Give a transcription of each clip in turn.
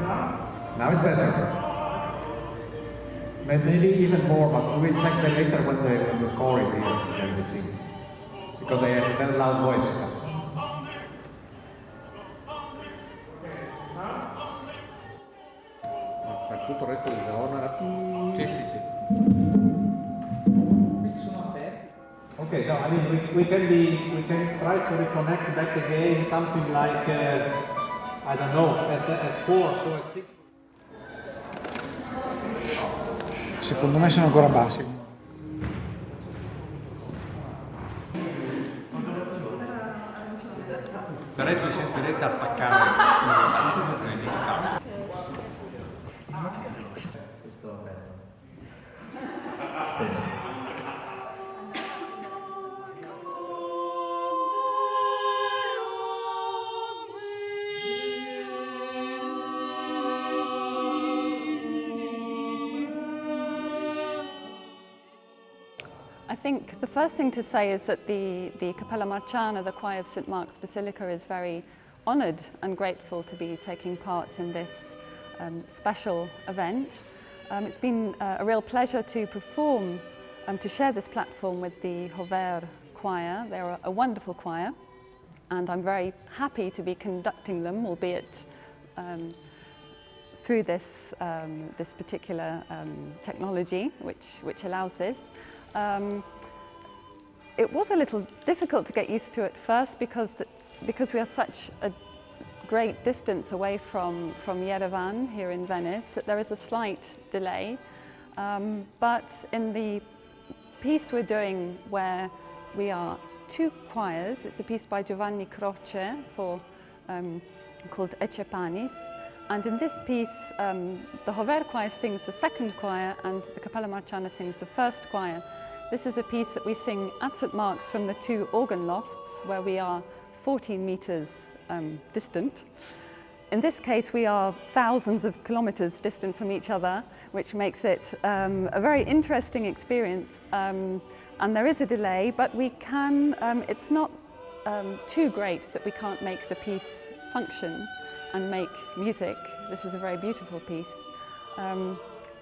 Now it's better. May- Maybe even more, but we'll check that later when the, when the core is here, then we sing. Because they have a very loud voice. Per tutto il resto del giorno era più... Sì, sì, sì. Questi sono aperti. Okay, no, I mean, we, we can be, we can try to reconnect back again, something like, uh, I don't know, at, at four, so at six. Secondo me sono ancora bassi. Però vi sentirete attaccare. I think the first thing to say is that the, the Cappella Marciana, the choir of St Mark's Basilica, is very honoured and grateful to be taking part in this um, special event. Um, it's been uh, a real pleasure to perform, um, to share this platform with the Hover Choir. They're a wonderful choir and I'm very happy to be conducting them, albeit um, through this, um, this particular um, technology which, which allows this. Um, it was a little difficult to get used to at first because, the, because we are such a great distance away from, from Yerevan here in Venice that there is a slight delay. Um, but in the piece we're doing where we are two choirs, it's a piece by Giovanni Croce for, um, called Ecce Panis, and in this piece, um, the Hover choir sings the second choir and the Cappella Marciana sings the first choir. This is a piece that we sing at St Mark's from the two organ lofts where we are 14 metres um, distant. In this case, we are thousands of kilometres distant from each other, which makes it um, a very interesting experience. Um, and there is a delay, but we can, um, it's not um, too great that we can't make the piece function and make music. This is a very beautiful piece. Um,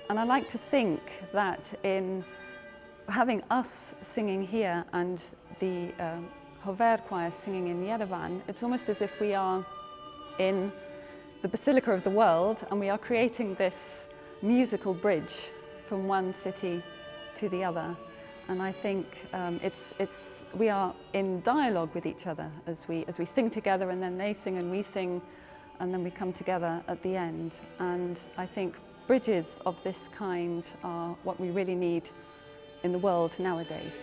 and I like to think that in having us singing here and the uh, Hover choir singing in Yerevan, it's almost as if we are in the Basilica of the World and we are creating this musical bridge from one city to the other. And I think um, it's, it's, we are in dialogue with each other as we, as we sing together and then they sing and we sing and then we come together at the end. And I think bridges of this kind are what we really need in the world nowadays.